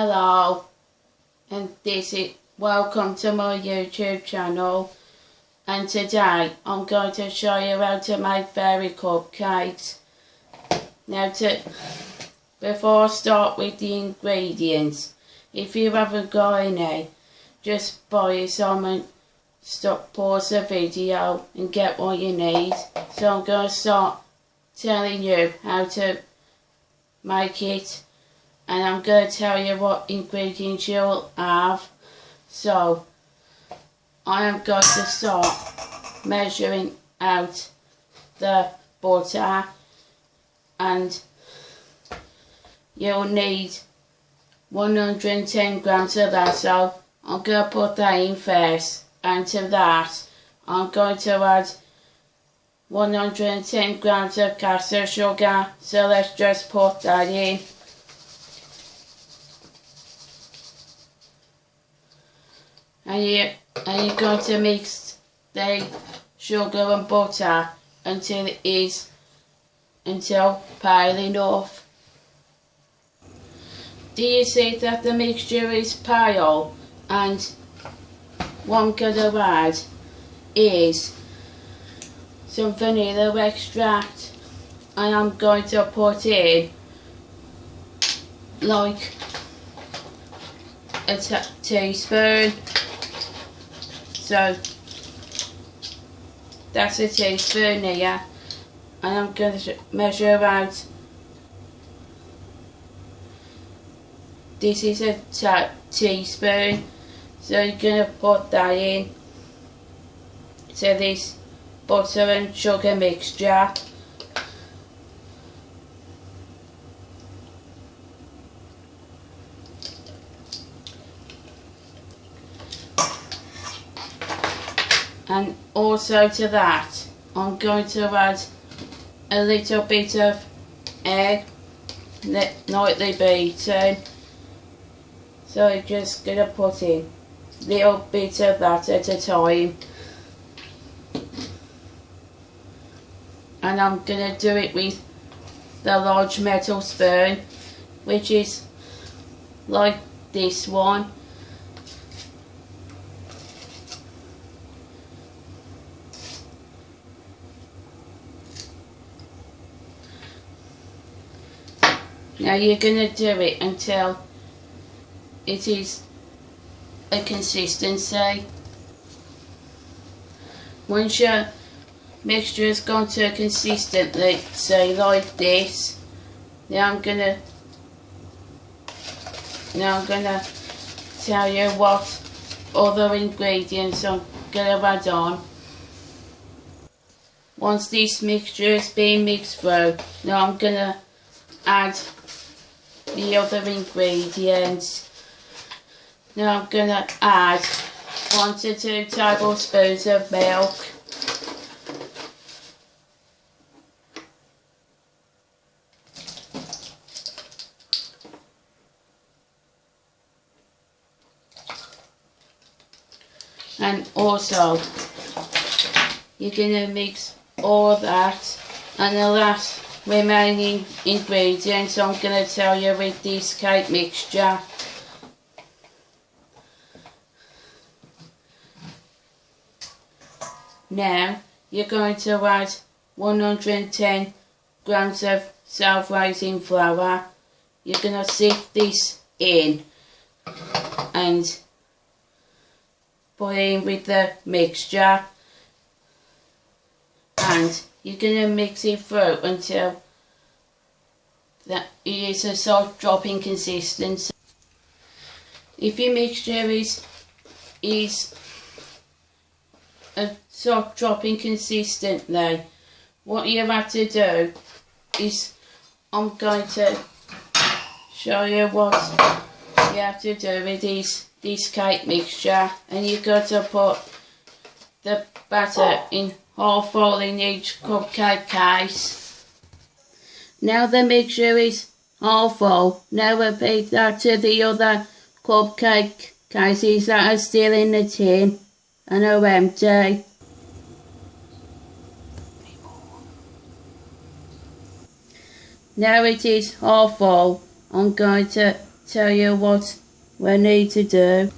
Hello, and this is welcome to my YouTube channel. And today I'm going to show you how to make fairy cupcakes. Now, to before I start with the ingredients, if you haven't got any, just buy some and stop, pause the video and get what you need. So I'm going to start telling you how to make it and I'm going to tell you what ingredients you'll have. So, I am going to start measuring out the butter. And you'll need 110 grams of that. So I'm going to put that in first. And to that I'm going to add 110 grams of caster sugar. So let's just put that in and you and you're going to mix the sugar and butter until it is until pale off. Do you see that the mixture is pale and I'm going to add is some vanilla extract and I'm going to put in like a teaspoon so that's a teaspoon here and I'm going to measure out this is a teaspoon. So you're going to put that in to this butter and sugar mixture and also to that I'm going to add a little bit of egg lightly beaten. So I'm just to put in a little bit of that at a time. And I'm going to do it with the large metal spoon which is like this one Now you're going to do it until it is a consistency. Once your mixture has gone to a consistency, say like this, now I'm going to now I'm going to tell you what other ingredients I'm going to add on. Once this mixture has been mixed through, now I'm going to add the other ingredients. Now I'm going to add one to two tablespoons of milk. And also, you're going to mix all that and the last remaining ingredients I'm going to tell you with this cake mixture. Now you're going to add 110 grams of self-raising flour. You're going to sift this in and put in with the mixture and you're going to mix it through until that it is a soft dropping consistency. If your mixture is is a soft dropping consistently, what you have to do is I'm going to show you what you have to do with this this cake mixture and you've got to put the batter in half full in each cupcake case. Now the mixture is half full. Now repeat that to the other cupcake cases that are still in the tin and are empty. Now it is half full. I'm going to tell you what we need to do